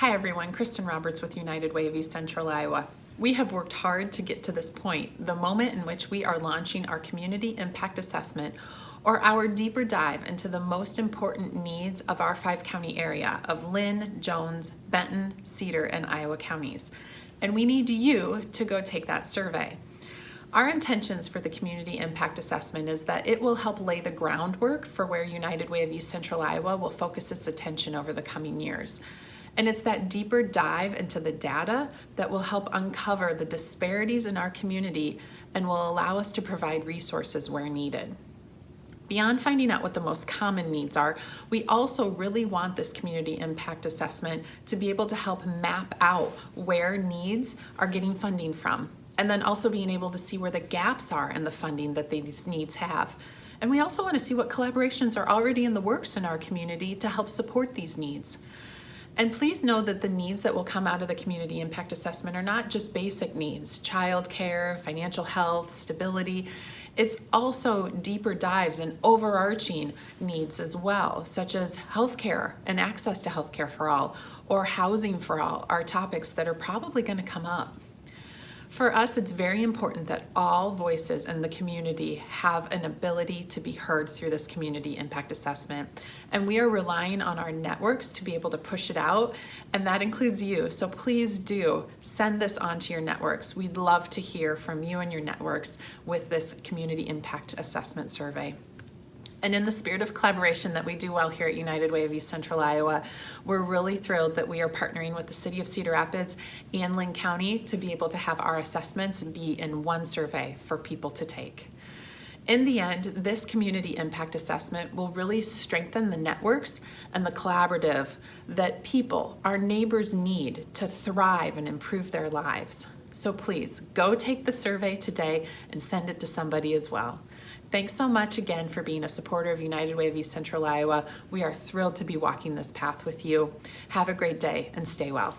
Hi everyone, Kristen Roberts with United Way of East Central Iowa. We have worked hard to get to this point, the moment in which we are launching our Community Impact Assessment or our deeper dive into the most important needs of our five county area of Linn, Jones, Benton, Cedar, and Iowa counties. And we need you to go take that survey. Our intentions for the Community Impact Assessment is that it will help lay the groundwork for where United Way of East Central Iowa will focus its attention over the coming years. And it's that deeper dive into the data that will help uncover the disparities in our community and will allow us to provide resources where needed. Beyond finding out what the most common needs are, we also really want this community impact assessment to be able to help map out where needs are getting funding from, and then also being able to see where the gaps are in the funding that these needs have. And we also want to see what collaborations are already in the works in our community to help support these needs. And please know that the needs that will come out of the community impact assessment are not just basic needs, childcare, financial health, stability. It's also deeper dives and overarching needs as well, such as healthcare and access to healthcare for all, or housing for all are topics that are probably gonna come up. For us, it's very important that all voices in the community have an ability to be heard through this community impact assessment. And we are relying on our networks to be able to push it out, and that includes you. So please do send this on to your networks. We'd love to hear from you and your networks with this community impact assessment survey. And in the spirit of collaboration that we do well here at United Way of East Central Iowa, we're really thrilled that we are partnering with the City of Cedar Rapids and Linn County to be able to have our assessments be in one survey for people to take. In the end, this community impact assessment will really strengthen the networks and the collaborative that people, our neighbors need to thrive and improve their lives. So please go take the survey today and send it to somebody as well. Thanks so much again for being a supporter of United Way of East Central Iowa. We are thrilled to be walking this path with you. Have a great day and stay well.